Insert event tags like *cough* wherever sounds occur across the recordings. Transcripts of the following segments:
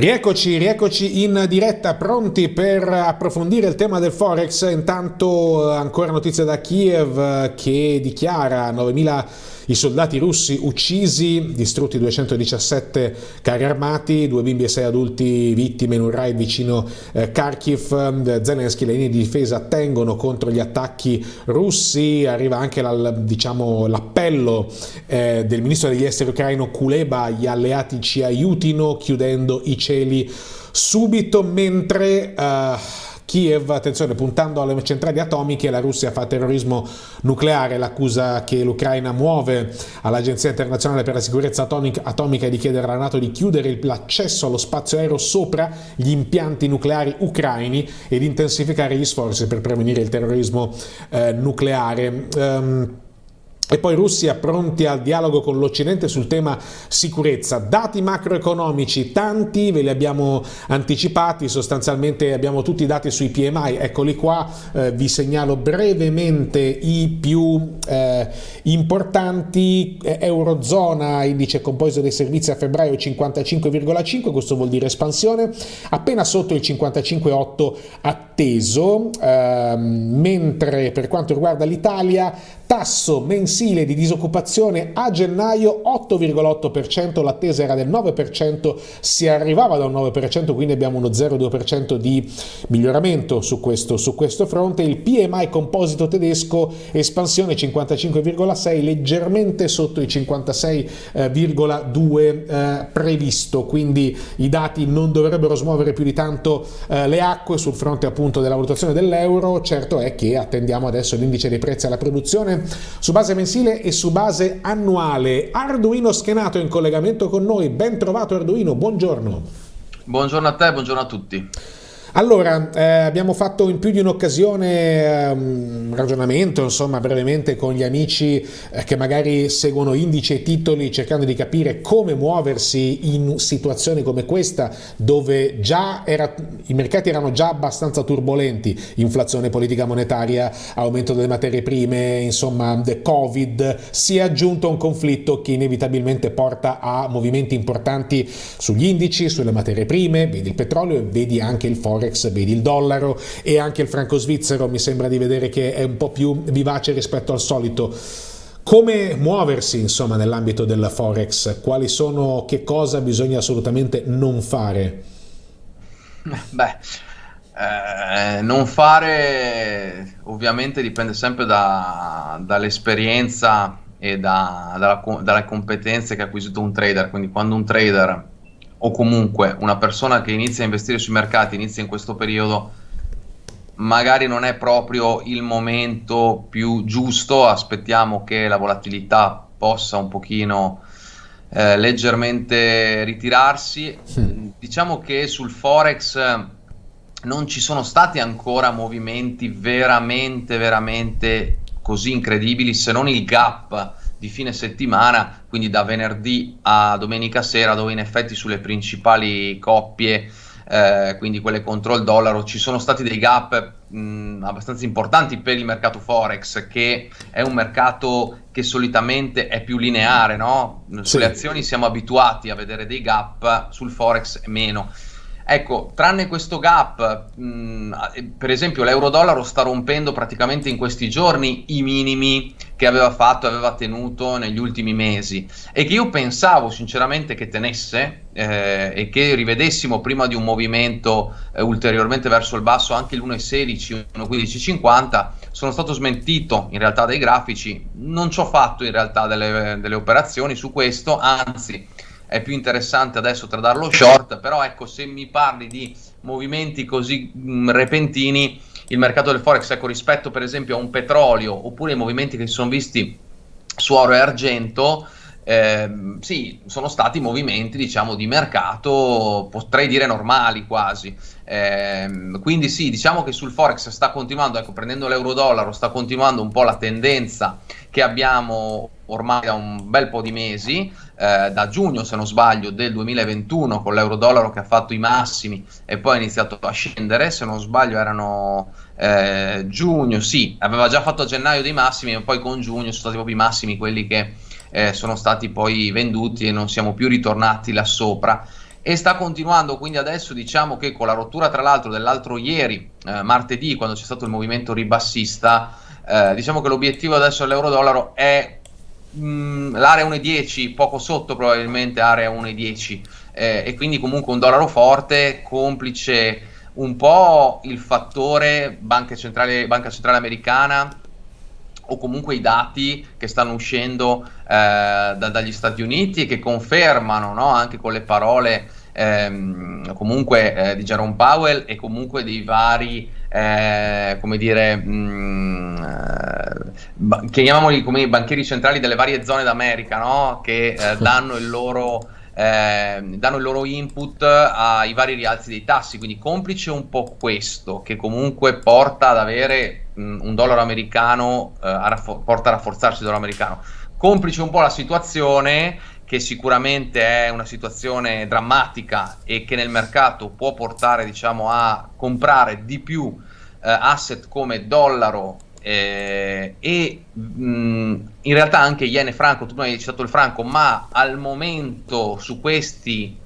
Rieccoci, rieccoci in diretta, pronti per approfondire il tema del Forex. Intanto ancora notizie da Kiev che dichiara 9.000 i soldati russi uccisi, distrutti 217 carri armati, due bimbi e sei adulti vittime in un raid vicino eh, Kharkiv. Zelensky le linee di difesa tengono contro gli attacchi russi. Arriva anche diciamo, l'appello eh, del ministro degli esteri ucraino Kuleba, gli alleati ci aiutino chiudendo i cieli subito mentre... Uh, Kiev, attenzione, puntando alle centrali atomiche, la Russia fa terrorismo nucleare, l'accusa che l'Ucraina muove all'Agenzia internazionale per la sicurezza atomica di chiedere alla Nato di chiudere l'accesso allo spazio aereo sopra gli impianti nucleari ucraini e di intensificare gli sforzi per prevenire il terrorismo eh, nucleare. Um, e poi Russia pronti al dialogo con l'Occidente sul tema sicurezza. Dati macroeconomici, tanti, ve li abbiamo anticipati, sostanzialmente abbiamo tutti i dati sui PMI, eccoli qua, eh, vi segnalo brevemente i più eh, importanti. Eurozona, indice composito dei servizi a febbraio 55,5, questo vuol dire espansione, appena sotto il 55,8 atteso, eh, mentre per quanto riguarda l'Italia, tasso mensile mensile di disoccupazione a gennaio 8,8%, l'attesa era del 9%, si arrivava da un 9%, quindi abbiamo uno 0,2% di miglioramento su questo, su questo fronte. Il PMI composito tedesco espansione 55,6, leggermente sotto i 56,2 eh, previsto, quindi i dati non dovrebbero smuovere più di tanto eh, le acque sul fronte appunto della valutazione dell'euro, certo è che attendiamo adesso l'indice dei prezzi alla produzione. Su base mensile mensile e su base annuale. Arduino Schenato in collegamento con noi, ben trovato Arduino, buongiorno. Buongiorno a te, buongiorno a tutti. Allora, eh, abbiamo fatto in più di un'occasione un um, ragionamento, insomma, brevemente con gli amici eh, che magari seguono indici e titoli cercando di capire come muoversi in situazioni come questa, dove già era, i mercati erano già abbastanza turbolenti, inflazione politica monetaria, aumento delle materie prime, insomma, Covid, si è aggiunto un conflitto che inevitabilmente porta a movimenti importanti sugli indici, sulle materie prime, vedi il petrolio e vedi anche il forex forex, vedi il dollaro e anche il franco svizzero mi sembra di vedere che è un po' più vivace rispetto al solito. Come muoversi insomma nell'ambito del forex? Quali sono, che cosa bisogna assolutamente non fare? Beh, eh, non fare ovviamente dipende sempre da, dall'esperienza e da, dalla, dalle competenze che ha acquisito un trader, quindi quando un trader o comunque una persona che inizia a investire sui mercati, inizia in questo periodo, magari non è proprio il momento più giusto, aspettiamo che la volatilità possa un pochino eh, leggermente ritirarsi. Sì. Diciamo che sul Forex non ci sono stati ancora movimenti veramente, veramente così incredibili, se non il gap di fine settimana, quindi da venerdì a domenica sera, dove in effetti sulle principali coppie, eh, quindi quelle contro il dollaro, ci sono stati dei gap mh, abbastanza importanti per il mercato Forex, che è un mercato che solitamente è più lineare, no? Sulle sì. azioni siamo abituati a vedere dei gap, sul Forex meno. Ecco, tranne questo gap, mh, per esempio l'euro-dollaro sta rompendo praticamente in questi giorni i minimi che aveva fatto, aveva tenuto negli ultimi mesi. E che io pensavo sinceramente che tenesse eh, e che rivedessimo prima di un movimento eh, ulteriormente verso il basso anche l'1,16, 1,1550, sono stato smentito in realtà dai grafici, non ci ho fatto in realtà delle, delle operazioni su questo, anzi è più interessante adesso tradarlo short, però ecco se mi parli di movimenti così mh, mm, repentini, il mercato del forex, ecco rispetto per esempio a un petrolio oppure i movimenti che si sono visti su oro e argento, eh, sì, sono stati movimenti diciamo di mercato, potrei dire normali quasi. Eh, quindi sì, diciamo che sul forex sta continuando, ecco, prendendo l'euro-dollaro, sta continuando un po' la tendenza che abbiamo ormai da un bel po' di mesi, eh, da giugno se non sbaglio del 2021 con l'euro-dollaro che ha fatto i massimi e poi ha iniziato a scendere, se non sbaglio erano eh, giugno, sì, aveva già fatto a gennaio dei massimi e poi con giugno sono stati proprio i massimi quelli che eh, sono stati poi venduti e non siamo più ritornati là sopra. e sta continuando quindi adesso diciamo che con la rottura tra l'altro dell'altro ieri, eh, martedì, quando c'è stato il movimento ribassista, eh, diciamo che l'obiettivo adesso dell'euro-dollaro è mh, mm, l'area 1,10, poco sotto probabilmente area 1,10 eh, e quindi comunque un dollaro forte, complice un po' il fattore Banca Centrale, Banca Centrale Americana o comunque i dati che stanno uscendo eh, da, dagli Stati Uniti e che confermano no, anche con le parole ehm, comunque eh, di Jerome Powell e comunque dei vari eh, come dire mh, mm, eh, chiamiamoli come i banchieri centrali delle varie zone d'America no? che eh, *laughs* danno il loro eh, danno il loro input ai vari rialzi dei tassi, quindi complice un po' questo che comunque porta ad avere mh, un dollaro americano, eh, a raffo- porta a rafforzarsi il dollaro americano. Complice un po' la situazione che sicuramente è una situazione drammatica e che nel mercato può portare diciamo, a comprare di più eh, asset come dollaro eh, e mh, in realtà anche yen e franco, tu hai citato il franco, ma al momento su questi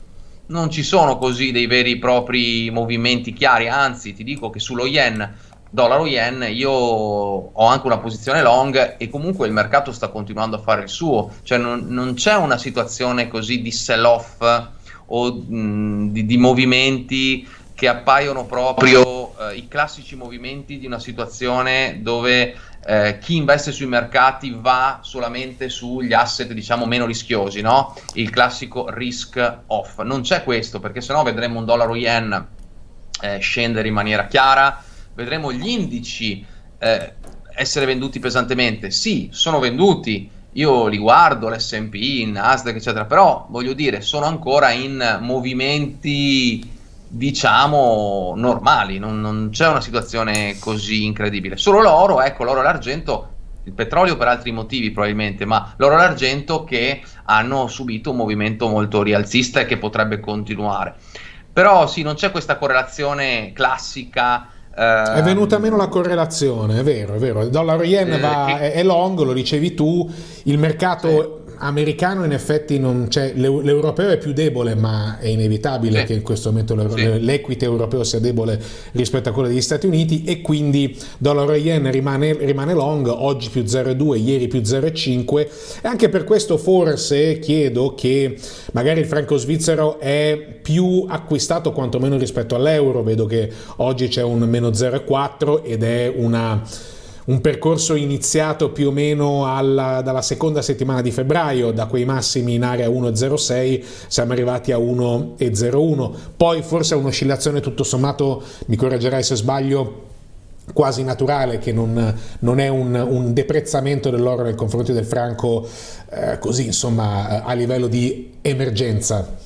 non ci sono così dei veri e propri movimenti chiari, anzi ti dico che sullo yen, dollaro yen, io ho anche una posizione long e comunque il mercato sta continuando a fare il suo, cioè non, non c'è una situazione così di sell off o mh, di, di movimenti che appaiono proprio eh, i classici movimenti di una situazione dove eh, chi investe sui mercati va solamente sugli asset diciamo meno rischiosi, no? il classico risk off. Non c'è questo perché sennò vedremo un dollaro yen eh, scendere in maniera chiara, vedremo gli indici eh, essere venduti pesantemente. Sì, sono venduti, io li guardo, l'SP, il Nasdaq, eccetera, però voglio dire, sono ancora in movimenti diciamo normali, non, non, c'è una situazione così incredibile. Solo l'oro, ecco, l'oro e l'argento, il petrolio per altri motivi probabilmente, ma l'oro e l'argento che hanno subito un movimento molto rialzista e che potrebbe continuare. Però sì, non c'è questa correlazione classica. Eh, è venuta meno la correlazione, è vero, è vero. Il dollaro yen eh, va, che... è long, lo dicevi tu, il mercato... Sì americano in effetti non c'è, l'europeo è più debole, ma è inevitabile sì. che in questo momento sì. l'equity europeo sia debole rispetto a quello degli Stati Uniti e quindi dollaro yen rimane, rimane long, oggi più 0,2, ieri più 0,5 e anche per questo forse chiedo che magari il franco svizzero è più acquistato quantomeno rispetto all'euro, vedo che oggi c'è un meno 0,4 ed è una un percorso iniziato più o meno alla, dalla seconda settimana di febbraio, da quei massimi in area 1,06 siamo arrivati a 1,01, poi forse un'oscillazione tutto sommato, mi correggerai se sbaglio, quasi naturale, che non, non è un, un, deprezzamento dell'oro nei confronti del franco eh, così insomma a livello di emergenza.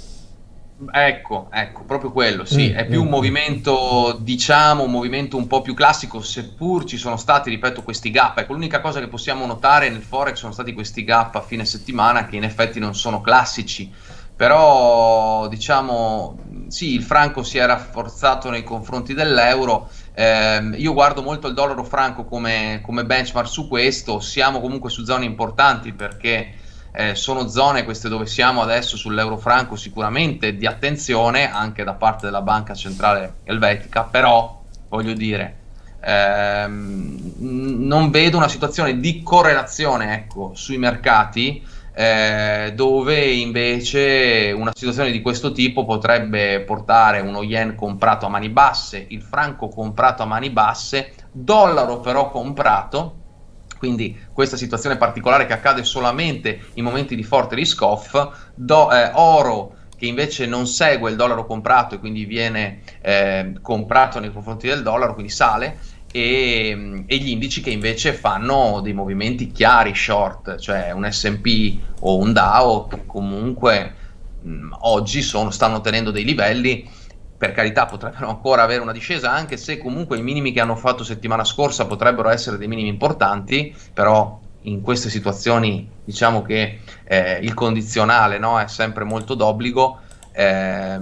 Ecco, ecco, proprio quello, sì, mm, è più mm, un movimento, diciamo, un movimento un po' più classico, seppur ci sono stati, ripeto, questi gap. Ecco, l'unica cosa che possiamo notare nel Forex sono stati questi gap a fine settimana che in effetti non sono classici, però, diciamo, sì, il franco si è rafforzato nei confronti dell'euro, eh, io guardo molto il dollaro franco come, come benchmark su questo, siamo comunque su zone importanti perché eh, sono zone queste dove siamo adesso sull'euro franco sicuramente di attenzione anche da parte della banca centrale elvetica, però voglio dire ehm, non vedo una situazione di correlazione ecco, sui mercati eh, dove invece una situazione di questo tipo potrebbe portare uno yen comprato a mani basse, il franco comprato a mani basse, dollaro però comprato quindi questa situazione particolare che accade solamente in momenti di forte risk off, do, eh, oro che invece non segue il dollaro comprato e quindi viene eh, comprato nei confronti del dollaro, quindi sale, e, e, gli indici che invece fanno dei movimenti chiari short, cioè un SP o un DAO che comunque mh, oggi sono, stanno tenendo dei livelli per carità potrebbero ancora avere una discesa, anche se comunque i minimi che hanno fatto settimana scorsa potrebbero essere dei minimi importanti, però in queste situazioni diciamo che eh, il condizionale no, è sempre molto d'obbligo. Eh,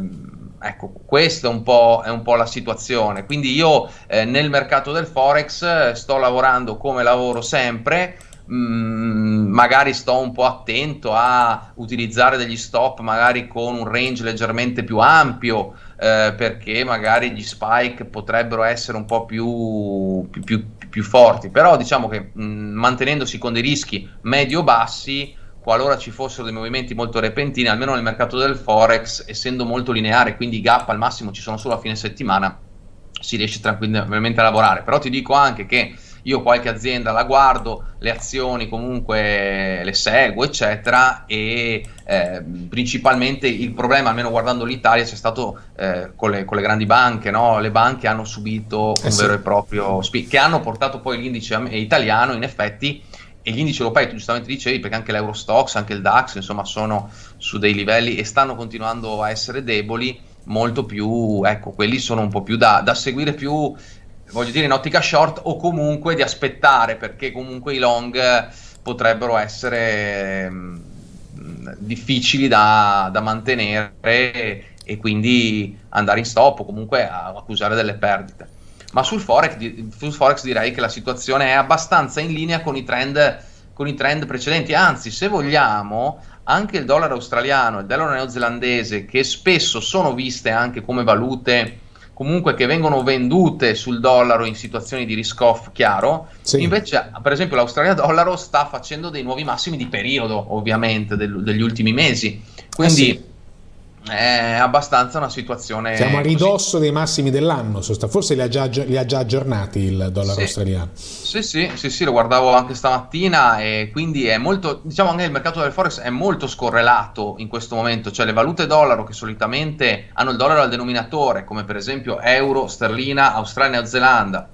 ecco, questa è un, è un, po', la situazione. Quindi io eh, nel mercato del Forex sto lavorando come lavoro sempre, mm, magari sto un po' attento a utilizzare degli stop magari con un range leggermente più ampio eh, perché magari gli spike potrebbero essere un po' più, più, più, più forti, però diciamo che mh, mantenendosi con dei rischi medio-bassi qualora ci fossero dei movimenti molto repentini, almeno nel mercato del Forex, essendo molto lineare, quindi i gap al massimo ci sono solo a fine settimana, si riesce tranquillamente a lavorare. Però ti dico anche che io qualche azienda la guardo, le azioni comunque le seguo, eccetera, e eh, principalmente il problema, almeno guardando l'Italia, c'è stato eh, con, le, con, le, grandi banche, no? le banche hanno subito un eh vero e proprio speed, che hanno portato poi l'indice italiano, in effetti, e gli indici europei, tu giustamente dicevi, perché anche l'Eurostox, anche il DAX, insomma, sono su dei livelli e stanno continuando a essere deboli, molto più, ecco, quelli sono un po' più da, da seguire più voglio dire in ottica short o comunque di aspettare perché comunque i long potrebbero essere mm, difficili da, da, mantenere e quindi andare in stop o comunque a, accusare delle perdite. Ma sul forex, sul forex direi che la situazione è abbastanza in linea con i trend, con i trend precedenti, anzi se vogliamo anche il dollaro australiano e il dollaro neozelandese che spesso sono viste anche come valute comunque che vengono vendute sul dollaro in situazioni di risk off chiaro, sì. invece per esempio l'Australia dollaro sta facendo dei nuovi massimi di periodo ovviamente del, degli ultimi mesi, quindi eh sì. È abbastanza una situazione... Siamo a ridosso così. dei massimi dell'anno, forse li ha già, li ha già aggiornati il dollaro sì. australiano. Sì, sì, sì, sì, lo guardavo anche stamattina e quindi è molto, diciamo anche il mercato del forex è molto scorrelato in questo momento, cioè le valute dollaro che solitamente hanno il dollaro al denominatore, come per esempio euro, sterlina, Australia, Zelanda,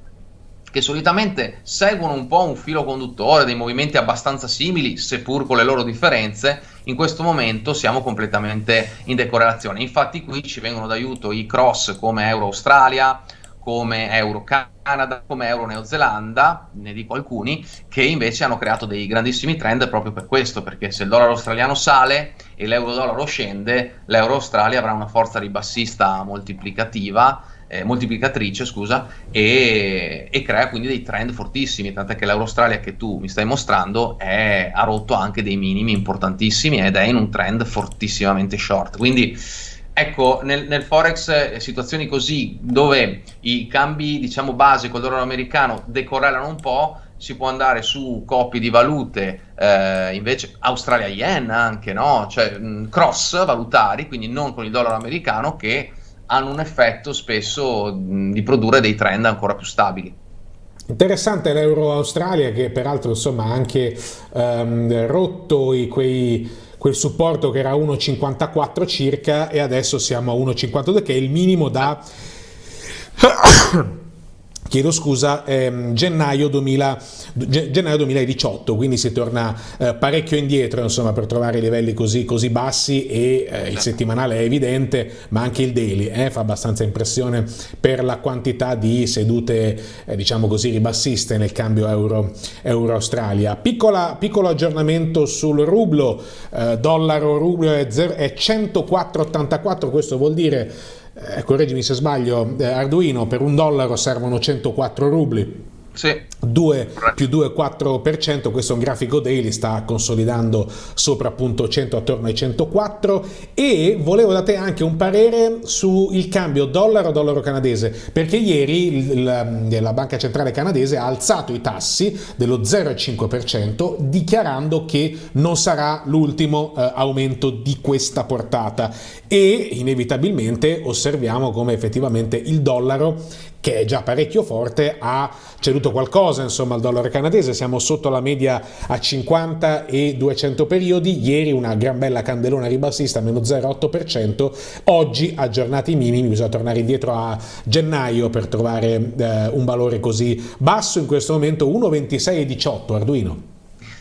che solitamente seguono un po' un filo conduttore, dei movimenti abbastanza simili, seppur con le loro differenze, in questo momento siamo completamente in decorrelazione. Infatti qui ci vengono d'aiuto i cross come Euro Australia, come Euro Canada, come Euro Neozelanda, ne dico alcuni, che invece hanno creato dei grandissimi trend proprio per questo, perché se il dollaro australiano sale e l'euro dollaro scende, l'euro Australia avrà una forza ribassista moltiplicativa, eh, moltiplicatrice, scusa, e, e, crea quindi dei trend fortissimi, tant'è che l'euro Australia che tu mi stai mostrando è, ha rotto anche dei minimi importantissimi ed è in un trend fortissimamente short. Quindi Ecco, nel, nel, Forex eh, situazioni così dove i cambi diciamo base col dollaro americano decorrelano un po', si può andare su coppie di valute, eh, invece Australia Yen anche, no? Cioè mh, cross valutari, quindi non con il dollaro americano, che hanno un effetto spesso mh, di produrre dei trend ancora più stabili. Interessante l'Euro Australia che peraltro insomma ha anche ehm, rotto i, quei quel supporto che era 1,54 circa e adesso siamo a 1,52 che è il minimo da *coughs* chiedo scusa, ehm, gennaio, 2000, gennaio, 2018, quindi si torna eh, parecchio indietro insomma, per trovare livelli così, così bassi e eh, il settimanale è evidente, ma anche il daily eh, fa abbastanza impressione per la quantità di sedute eh, diciamo così ribassiste nel cambio euro-australia. Euro piccolo aggiornamento sul rublo, eh, dollaro rublo è, è 104,84, questo vuol dire correggimi se sbaglio, eh, Arduino per un dollaro servono 104 rubli. Sì. 2 più 2,4%, questo è un grafico daily, sta consolidando sopra appunto 100 attorno ai 104 e volevo da te anche un parere sul cambio dollaro-dollaro canadese perché ieri la, la Banca Centrale Canadese ha alzato i tassi dello 0,5% dichiarando che non sarà l'ultimo eh, aumento di questa portata. E inevitabilmente osserviamo come effettivamente il dollaro che è già parecchio forte, ha ceduto qualcosa insomma al dollaro canadese, siamo sotto la media a 50 e 200 periodi, ieri una gran bella candelona ribassista, meno 0,8%, oggi aggiornati i minimi, bisogna tornare indietro a gennaio per trovare eh, un valore così basso, in questo momento 1,26,18 Arduino.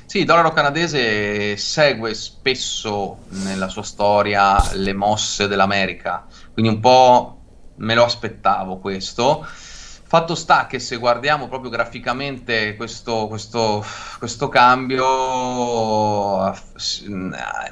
Sì, il dollaro canadese segue spesso nella sua storia le mosse dell'America, quindi un po' me lo aspettavo questo. Fatto sta che se guardiamo proprio graficamente questo, questo, questo, cambio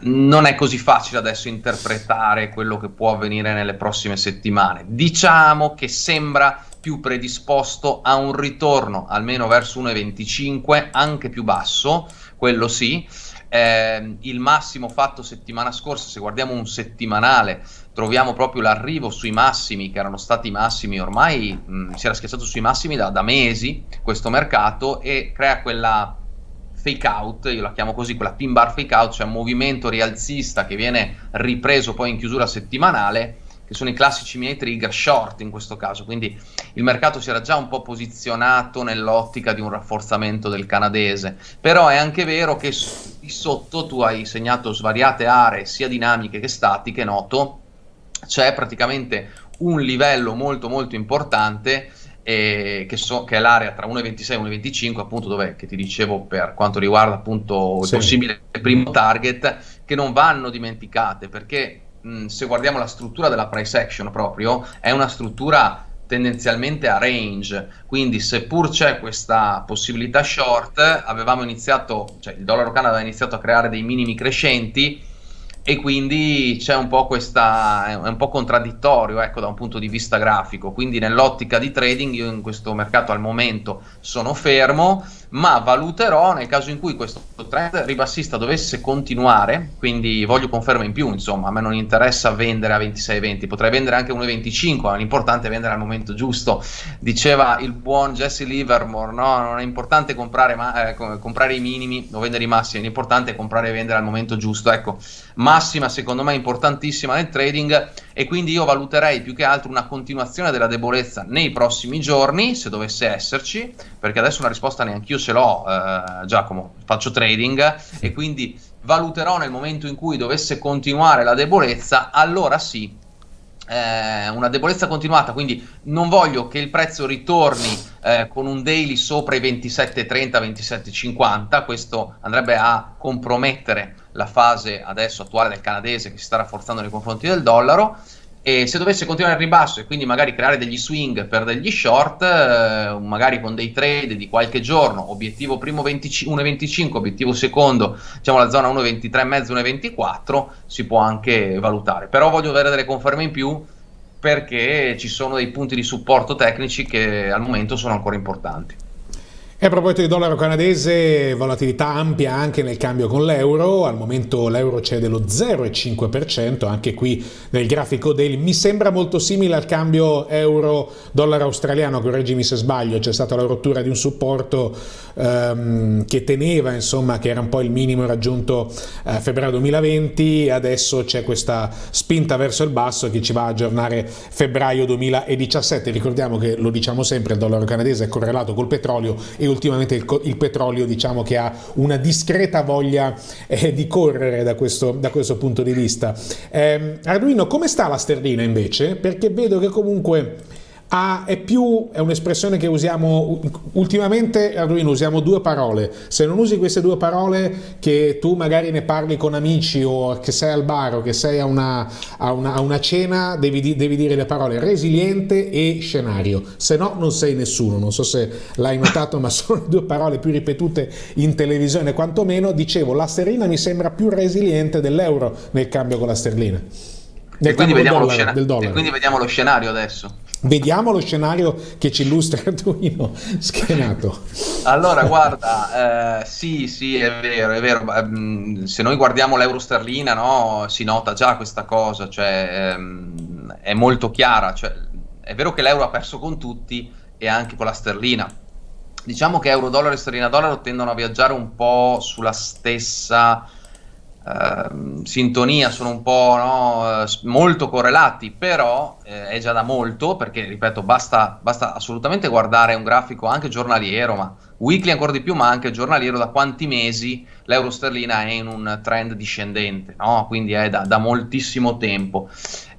non è così facile adesso interpretare quello che può avvenire nelle prossime settimane. Diciamo che sembra più predisposto a un ritorno almeno verso 1,25, anche più basso, quello sì. Eh, il massimo fatto settimana scorsa, se guardiamo un settimanale, troviamo proprio l'arrivo sui massimi, che erano stati massimi ormai, mh, si era schiacciato sui massimi da, da mesi questo mercato e crea quella fake out, io la chiamo così, quella pin bar fake out, cioè un movimento rialzista che viene ripreso poi in chiusura settimanale, che sono i classici miei trigger short in questo caso, quindi il mercato si era già un po' posizionato nell'ottica di un rafforzamento del canadese, però è anche vero che di sotto tu hai segnato svariate aree sia dinamiche che statiche, noto, c'è praticamente un livello molto molto importante eh, che, so, che, è l'area tra 1,26 e 1,25 appunto dove che ti dicevo per quanto riguarda appunto il possibile primo target che non vanno dimenticate perché mh, se guardiamo la struttura della price action proprio è una struttura tendenzialmente a range. Quindi seppur c'è questa possibilità short avevamo iniziato cioè il dollaro Canada aveva iniziato a creare dei minimi crescenti e quindi c'è un po' questa, è un po' contraddittorio ecco, da un punto di vista grafico, quindi nell'ottica di trading io in questo mercato al momento sono fermo, ma valuterò nel caso in cui questo trend ribassista dovesse continuare, quindi voglio conferma in più, insomma, a me non interessa vendere a 26,20, potrei vendere anche a 1,25, ma l'importante è vendere al momento giusto, diceva il buon Jesse Livermore, no? non è importante comprare, ma, eh, comprare i minimi o vendere i massimi, l'importante è comprare e vendere al momento giusto, ecco, massima secondo me importantissima nel trading e quindi io valuterei più che altro una continuazione della debolezza nei prossimi giorni, se dovesse esserci, perché adesso una risposta neanche io ce l'ho, eh, Giacomo, faccio trading e quindi valuterò nel momento in cui dovesse continuare la debolezza, allora sì, eh, una debolezza continuata, quindi non voglio che il prezzo ritorni eh, con un daily sopra i 27,30, 27,50, questo andrebbe a compromettere la fase adesso attuale del canadese che si sta rafforzando nei confronti del dollaro e se dovesse continuare il ribasso e quindi magari creare degli swing per degli short, eh, magari con dei trade di qualche giorno, obiettivo primo 1,25, obiettivo secondo, diciamo la zona 1,23,5, 1,24, si può anche valutare. Però voglio avere delle conferme in più perché ci sono dei punti di supporto tecnici che al momento sono ancora importanti. E a proposito di dollaro canadese, volatilità ampia anche nel cambio con l'euro, al momento l'euro cede lo 0,5%, anche qui nel grafico daily, mi sembra molto simile al cambio euro-dollaro australiano, correggimi se sbaglio, c'è stata la rottura di un supporto ehm, che teneva, insomma, che era un po' il minimo raggiunto a febbraio 2020, adesso c'è questa spinta verso il basso che ci va a aggiornare febbraio 2017, ricordiamo che lo diciamo sempre, il dollaro canadese è correlato col petrolio e ultimamente il, il, petrolio diciamo che ha una discreta voglia eh, di correre da questo, da questo, punto di vista. Eh, Arduino, come sta la sterlina invece? Perché vedo che comunque Ah, è più, è un'espressione che usiamo ultimamente, Arduino, usiamo due parole. Se non usi queste due parole, che tu magari ne parli con amici o che sei al bar o che sei a una, a una, a una cena, devi, devi, dire le parole resiliente e scenario. Se no, non sei nessuno. Non so se l'hai notato, ma *laughs* sono due parole più ripetute in televisione, quantomeno. Dicevo, la sterlina mi sembra più resiliente dell'euro nel cambio con la sterlina. Nel e quindi, vediamo dollaro, e quindi vediamo lo scenario adesso. Vediamo lo scenario che ci illustra *laughs* Arduino schenato. Allora, guarda, eh, sì, sì, è vero, è vero. Ehm, se noi guardiamo l'euro sterlina, no, si nota già questa cosa, cioè ehm, è molto chiara. Cioè, è vero che l'euro ha perso con tutti e anche con la sterlina. Diciamo che euro dollaro e sterlina dollaro tendono a viaggiare un po' sulla stessa Ehm, sintonia sono un po' no, molto correlati, però eh, è già da molto perché, ripeto, basta, basta, assolutamente guardare un grafico anche giornaliero, ma weekly ancora di più, ma anche giornaliero, da quanti mesi l'euro sterlina è in un trend discendente, no? quindi è da, da moltissimo tempo.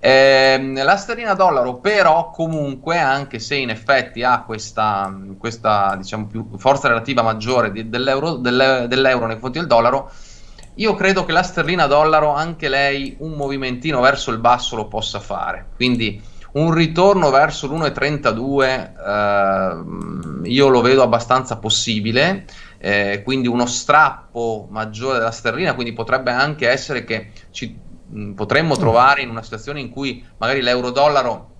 Eh, la sterlina dollaro però comunque anche se in effetti ha questa, questa diciamo forza relativa maggiore di, dell'euro, dell'euro nei confronti del dollaro io credo che la sterlina dollaro, anche lei, un movimentino verso il basso lo possa fare. Quindi un ritorno verso l'1,32 eh, io lo vedo abbastanza possibile. Eh, quindi uno strappo maggiore della sterlina, quindi potrebbe anche essere che ci mh, potremmo trovare in una situazione in cui magari l'euro-dollaro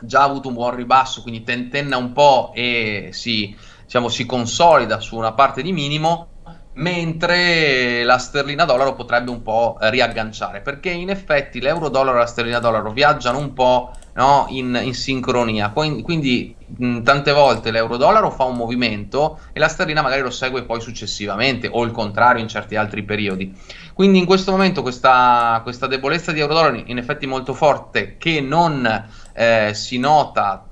già avuto un buon ribasso, quindi tentenna un po' e si, diciamo, si consolida su una parte di minimo, mentre la sterlina dollaro potrebbe un po' riagganciare, perché in effetti l'euro dollaro e la sterlina dollaro viaggiano un po' no, in, in, sincronia, quindi mh, tante volte l'euro dollaro fa un movimento e la sterlina magari lo segue poi successivamente, o il contrario in certi altri periodi. Quindi in questo momento questa, questa debolezza di euro dollaro in effetti molto forte che non eh, si nota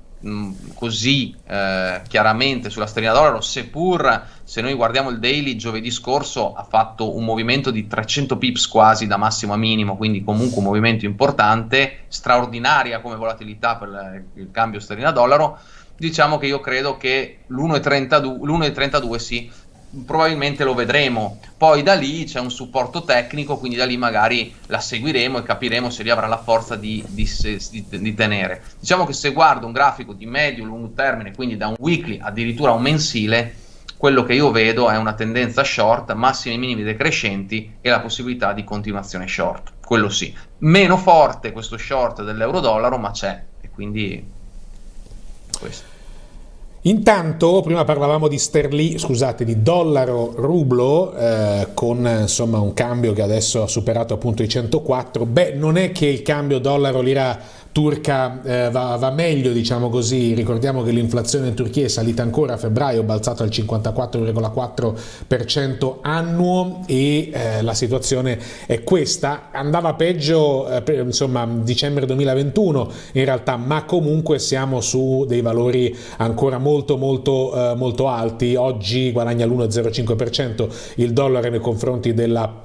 così eh, chiaramente sulla sterlina dollaro, seppur se noi guardiamo il daily giovedì scorso ha fatto un movimento di 300 pips quasi da massimo a minimo, quindi comunque un movimento importante, straordinaria come volatilità per il cambio sterlina dollaro. Diciamo che io credo che l'1,32, l'1,32 sì, probabilmente lo vedremo. Poi da lì c'è un supporto tecnico, quindi da lì magari la seguiremo e capiremo se lì avrà la forza di, di, di, di tenere. Diciamo che se guardo un grafico di medio-lungo termine, quindi da un weekly addirittura a un mensile, quello che io vedo è una tendenza short, massimi e minimi decrescenti e la possibilità di continuazione short. Quello sì. Meno forte questo short dell'euro-dollaro, ma c'è. E quindi questo. Intanto, prima parlavamo di sterli, scusate, di dollaro rublo, eh, con insomma un cambio che adesso ha superato appunto i 104. Beh, non è che il cambio dollaro lira turca eh, va, va, meglio, diciamo così. Ricordiamo che l'inflazione in Turchia è salita ancora a febbraio, balzato al 54,4% annuo e eh, la situazione è questa. Andava peggio, eh, per, insomma, dicembre 2021 in realtà, ma comunque siamo su dei valori ancora molto molto eh, molto alti. Oggi guadagna l'1,05% il dollaro nei confronti della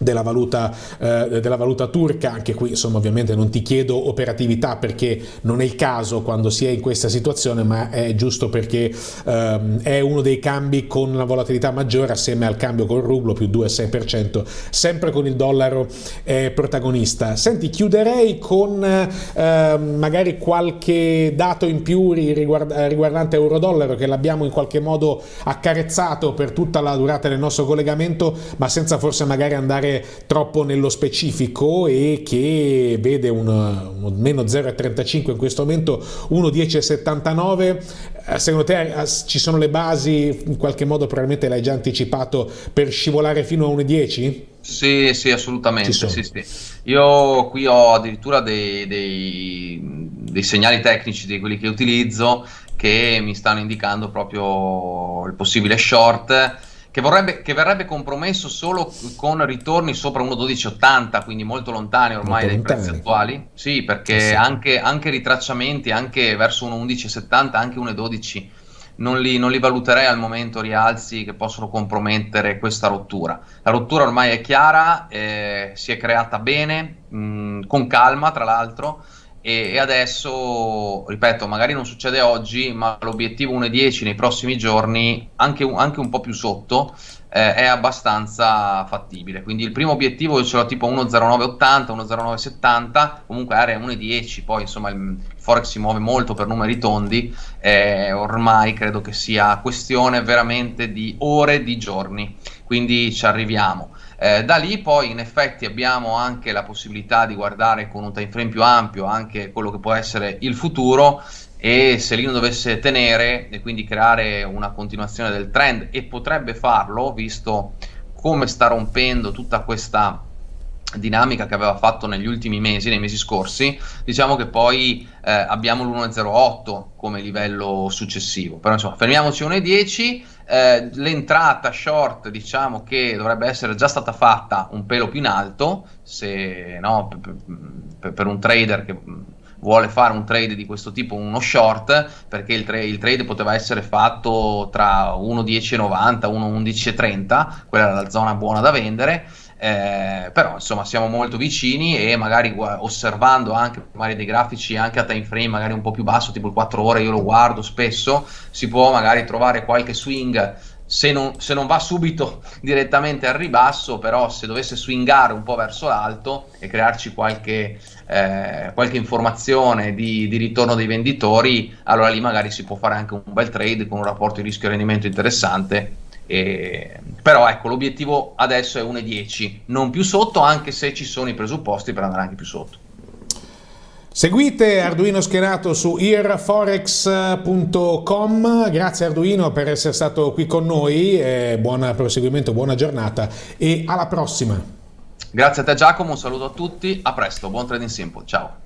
della valuta, eh, della valuta, turca, anche qui insomma ovviamente non ti chiedo operatività perché non è il caso quando si è in questa situazione ma è giusto perché ehm, è uno dei cambi con la volatilità maggiore assieme al cambio col rublo più 2,6% sempre con il dollaro eh, protagonista. Senti chiuderei con eh, magari qualche dato in più riguard riguardante euro-dollaro che l'abbiamo in qualche modo accarezzato per tutta la durata del nostro collegamento ma senza forse magari andare entrare troppo nello specifico e che vede un, un meno 0,35 in questo momento, 1,10,79. Eh, secondo te eh, ci sono le basi, in qualche modo probabilmente l'hai già anticipato, per scivolare fino a 1,10? Sì, sì, assolutamente. Sì, sì. Io qui ho addirittura dei, dei, dei, segnali tecnici di quelli che utilizzo che mi stanno indicando proprio il possibile short che, vorrebbe, che verrebbe compromesso solo con ritorni sopra 1,1280, quindi molto lontani ormai molto dai lontani. prezzi attuali. Sì, perché sì, sì. Anche, anche, ritracciamenti, anche verso 1,1170, anche 1,12 non li, non li, valuterei al momento rialzi che possono compromettere questa rottura. La rottura ormai è chiara, eh, si è creata bene, mh, con calma tra l'altro e, e, adesso, ripeto, magari non succede oggi, ma l'obiettivo 1,10 nei prossimi giorni, anche, anche un po' più sotto, eh, è abbastanza fattibile. Quindi il primo obiettivo ce l'ho tipo 1,0980, 1,0970, comunque area 1,10, poi insomma il Forex si muove molto per numeri tondi, eh, ormai credo che sia questione veramente di ore, di giorni, quindi ci arriviamo. Eh, da lì poi in effetti abbiamo anche la possibilità di guardare con un time frame più ampio anche quello che può essere il futuro e se lì non dovesse tenere e quindi creare una continuazione del trend e potrebbe farlo visto come sta rompendo tutta questa dinamica che aveva fatto negli ultimi mesi, nei mesi scorsi, diciamo che poi eh, abbiamo l'1.08 come livello successivo. Però insomma, fermiamoci 1.10 eh, l'entrata short diciamo che dovrebbe essere già stata fatta un pelo più in alto se, no, per, per, un trader che vuole fare un trade di questo tipo, uno short, perché il, tra- il trade poteva essere fatto tra 1.10,90 e 1.11,30, quella era la zona buona da vendere. Eh, però insomma siamo molto vicini e magari osservando anche magari dei grafici anche a time frame magari un po' più basso tipo il 4 ore io lo guardo spesso si può magari trovare qualche swing se non, se non, va subito *laughs* direttamente al ribasso, però se dovesse swingare un po' verso l'alto e crearci qualche, eh, qualche informazione di, di, ritorno dei venditori, allora lì magari si può fare anche un bel trade con un rapporto di rischio-rendimento interessante e, però ecco, l'obiettivo adesso è 1,10, non più sotto, anche se ci sono i presupposti per andare anche più sotto. Seguite Arduino Schierato su earforex.com, grazie Arduino per essere stato qui con noi, buon proseguimento, buona giornata e alla prossima. Grazie a te Giacomo, un saluto a tutti, a presto, buon trading simple, ciao.